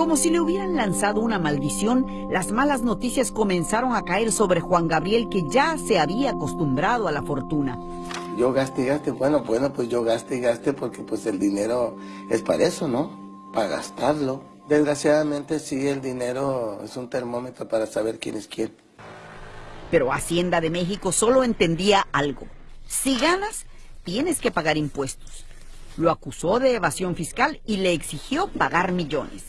Como si le hubieran lanzado una maldición, las malas noticias comenzaron a caer sobre Juan Gabriel que ya se había acostumbrado a la fortuna. Yo gaste y gaste, bueno, bueno, pues yo gaste y gaste porque pues el dinero es para eso, ¿no? Para gastarlo. Desgraciadamente sí, el dinero es un termómetro para saber quién es quién. Pero Hacienda de México solo entendía algo. Si ganas, tienes que pagar impuestos. Lo acusó de evasión fiscal y le exigió pagar millones.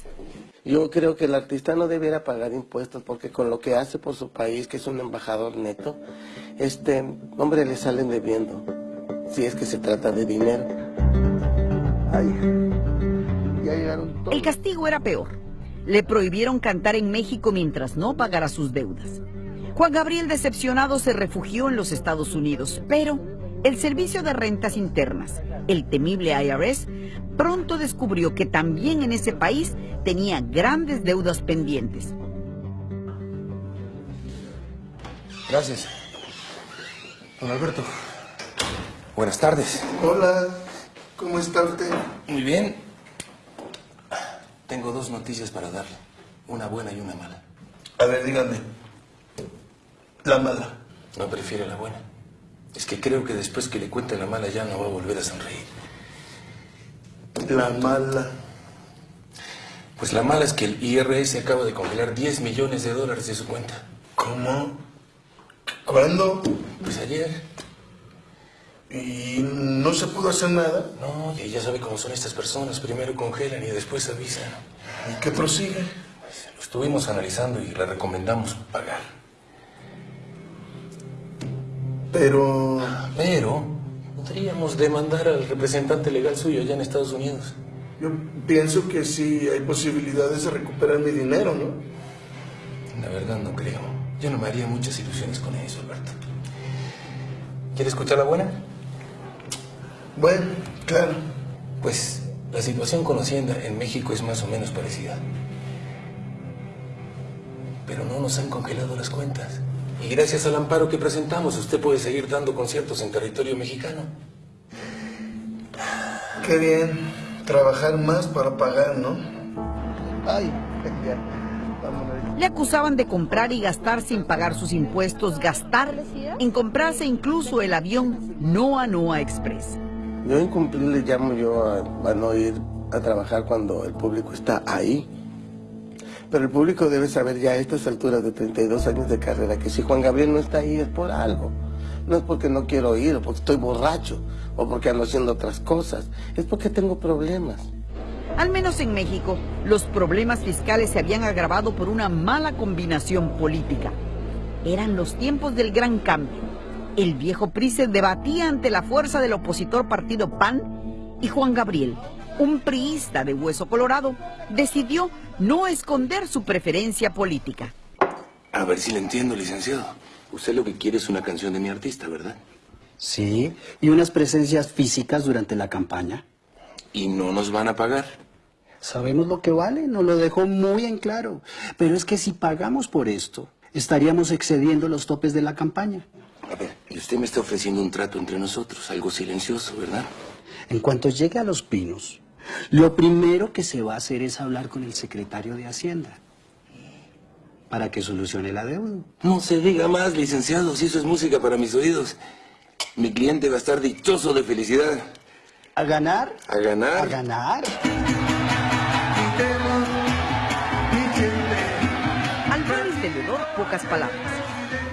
Yo creo que el artista no debiera pagar impuestos porque con lo que hace por su país, que es un embajador neto, este hombre le salen debiendo, si es que se trata de dinero. El castigo era peor. Le prohibieron cantar en México mientras no pagara sus deudas. Juan Gabriel decepcionado se refugió en los Estados Unidos, pero el Servicio de Rentas Internas, el temible IRS, pronto descubrió que también en ese país tenía grandes deudas pendientes. Gracias. Don Alberto. Buenas tardes. Hola, ¿cómo está usted? Muy bien. Tengo dos noticias para darle. Una buena y una mala. A ver, dígame. La mala. No prefiere la buena. Es que creo que después que le cuente la mala ya no va a volver a sonreír. La mala. Pues la mala es que el IRS acaba de congelar 10 millones de dólares de su cuenta. ¿Cómo? ¿Cuándo? Pues ayer. ¿Y no se pudo hacer nada? No, y ya sabe cómo son estas personas. Primero congelan y después avisan. ¿Y qué prosigue? Pues lo estuvimos analizando y le recomendamos pagar. Pero... Pero podríamos demandar al representante legal suyo allá en Estados Unidos. Yo pienso que sí hay posibilidades de recuperar mi dinero, ¿no? La verdad no creo. Yo no me haría muchas ilusiones con eso, Alberto. ¿Quiere escuchar la buena? Bueno, claro. Pues la situación con Hacienda en México es más o menos parecida. Pero no nos han congelado las cuentas. Y gracias al amparo que presentamos, usted puede seguir dando conciertos en territorio mexicano. Qué bien. Trabajar más para pagar, ¿no? Ay, ya. Le acusaban de comprar y gastar sin pagar sus impuestos, gastar en comprarse incluso el avión Noa Noa Express. Yo incumplí le llamo yo a, a no ir a trabajar cuando el público está ahí. Pero el público debe saber ya a estas alturas de 32 años de carrera que si Juan Gabriel no está ahí es por algo. No es porque no quiero ir o porque estoy borracho o porque ando haciendo otras cosas. Es porque tengo problemas. Al menos en México, los problemas fiscales se habían agravado por una mala combinación política. Eran los tiempos del gran cambio. El viejo PRI se debatía ante la fuerza del opositor partido PAN y Juan Gabriel, un priista de hueso colorado, decidió no esconder su preferencia política. A ver si le entiendo, licenciado. Usted lo que quiere es una canción de mi artista, ¿verdad? Sí, y unas presencias físicas durante la campaña. ¿Y no nos van a pagar? Sabemos lo que vale, nos lo dejó muy en claro. Pero es que si pagamos por esto, estaríamos excediendo los topes de la campaña. A ver, y usted me está ofreciendo un trato entre nosotros, algo silencioso, ¿verdad? En cuanto llegue a Los Pinos, lo primero que se va a hacer es hablar con el secretario de Hacienda para que solucione la deuda. No se diga más, licenciado, si eso es música para mis oídos. Mi cliente va a estar dichoso de felicidad. ¿A ganar? ¿A ganar? A ganar. Al ver el vendedor, pocas palabras.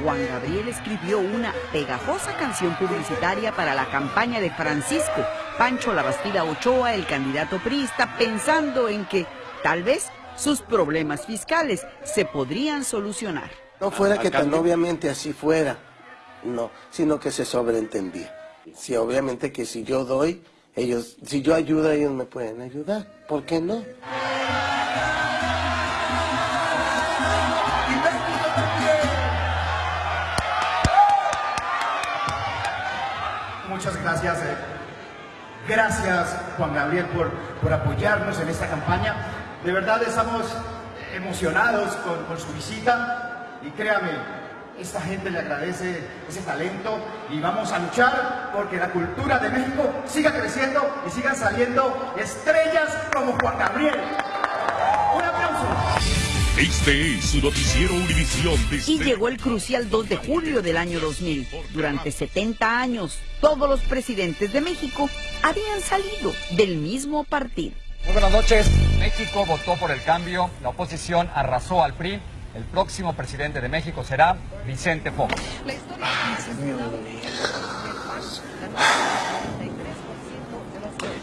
Juan Gabriel escribió una pegajosa canción publicitaria para la campaña de Francisco Pancho Labastida Ochoa, el candidato priista, pensando en que tal vez sus problemas fiscales se podrían solucionar. No fuera que tan obviamente así fuera, no, sino que se sobreentendía. Sí, obviamente que si yo doy, ellos, si yo ayudo, ellos me pueden ayudar. ¿Por qué no? Muchas gracias. eh. Gracias, Juan Gabriel, por, por apoyarnos en esta campaña. De verdad estamos emocionados con, con su visita y créame, esta gente le agradece ese talento y vamos a luchar porque la cultura de México siga creciendo y sigan saliendo estrellas como Juan Gabriel. Este es su noticiero Univisión. Y llegó el crucial 2 de julio del año 2000. Durante 70 años, todos los presidentes de México habían salido del mismo partido. Muy buenas noches. México votó por el cambio. La oposición arrasó al PRI. El próximo presidente de México será Vicente Fox.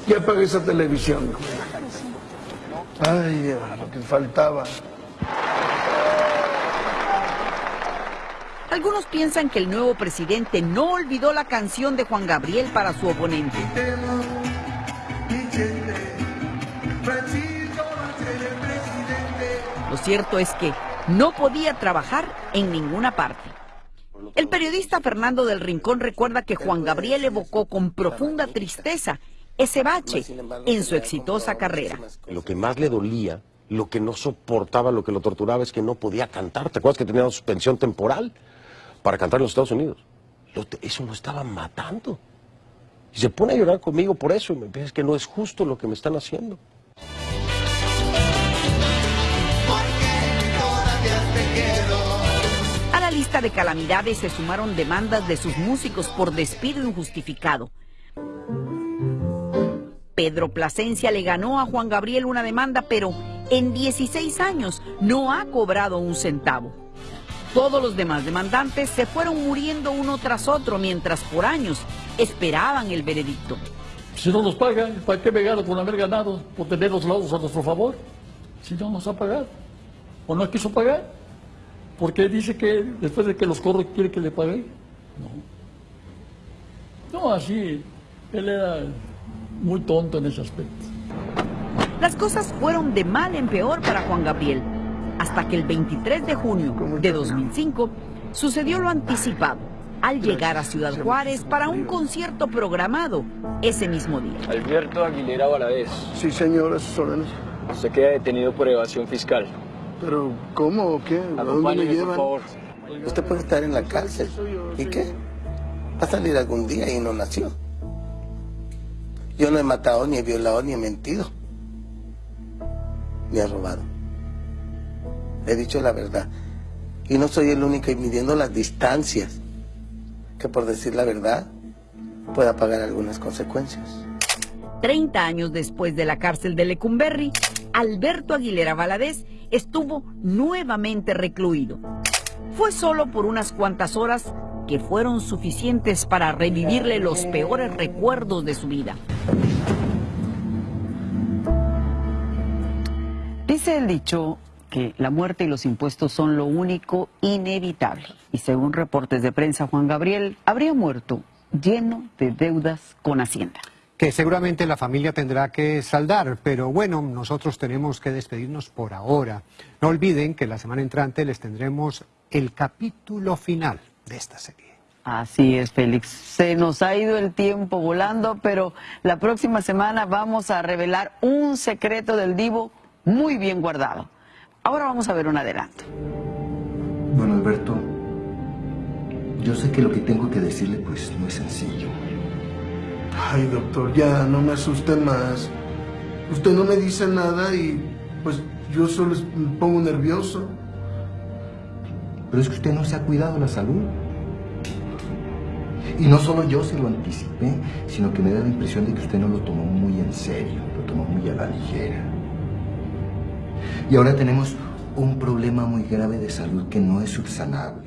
Ya apagué esa televisión. Ay, lo que faltaba. Algunos piensan que el nuevo presidente no olvidó la canción de Juan Gabriel para su oponente. Lo cierto es que no podía trabajar en ninguna parte. El periodista Fernando del Rincón recuerda que Juan Gabriel evocó con profunda tristeza ese bache en su exitosa carrera. Lo que más le dolía, lo que no soportaba, lo que lo torturaba es que no podía cantar. ¿Te acuerdas que tenía suspensión temporal para cantar en los Estados Unidos? Eso lo estaba matando. Y se pone a llorar conmigo por eso y me dice que no es justo lo que me están haciendo. A la lista de calamidades se sumaron demandas de sus músicos por despido injustificado. Pedro Plasencia le ganó a Juan Gabriel una demanda, pero en 16 años no ha cobrado un centavo. Todos los demás demandantes se fueron muriendo uno tras otro mientras por años esperaban el veredicto. Si no nos pagan, ¿para qué me gano con haber ganado? Por tener los lados a nuestro favor. Si no nos ha pagado. ¿O no quiso pagar? Porque dice que después de que los corro quiere que le pague. No. No, así. Él era muy tonto en ese aspecto. Las cosas fueron de mal en peor para Juan Gabriel, hasta que el 23 de junio de 2005 sucedió lo anticipado al llegar a Ciudad Juárez para un concierto programado ese mismo día. Alberto Aguilera Valadez. Sí, señor, sus órdenes. Usted queda detenido por evasión fiscal. ¿Pero cómo o qué? ¿A dónde me llevan? por favor. Usted puede estar en la cárcel. ¿Y qué? Va a salir algún día y no nació. Yo no he matado, ni he violado, ni he mentido. Ni he robado. He dicho la verdad. Y no soy el único y midiendo las distancias que por decir la verdad pueda pagar algunas consecuencias. 30 años después de la cárcel de Lecumberri, Alberto Aguilera Valadez estuvo nuevamente recluido. Fue solo por unas cuantas horas que fueron suficientes para revivirle los peores recuerdos de su vida. Dice el dicho que la muerte y los impuestos son lo único inevitable. Y según reportes de prensa, Juan Gabriel habría muerto lleno de deudas con Hacienda. Que seguramente la familia tendrá que saldar, pero bueno, nosotros tenemos que despedirnos por ahora. No olviden que la semana entrante les tendremos el capítulo final de esta serie. Así es, Félix. Se nos ha ido el tiempo volando, pero la próxima semana vamos a revelar un secreto del divo muy bien guardado. Ahora vamos a ver un adelanto. Bueno, Alberto, yo sé que lo que tengo que decirle pues no es sencillo. Ay, doctor, ya no me asuste más. Usted no me dice nada y pues yo solo me pongo nervioso. Pero es que usted no se ha cuidado la salud. Y no solo yo se lo anticipé, sino que me da la impresión de que usted no lo tomó muy en serio, lo tomó muy a la ligera. Y ahora tenemos un problema muy grave de salud que no es subsanable.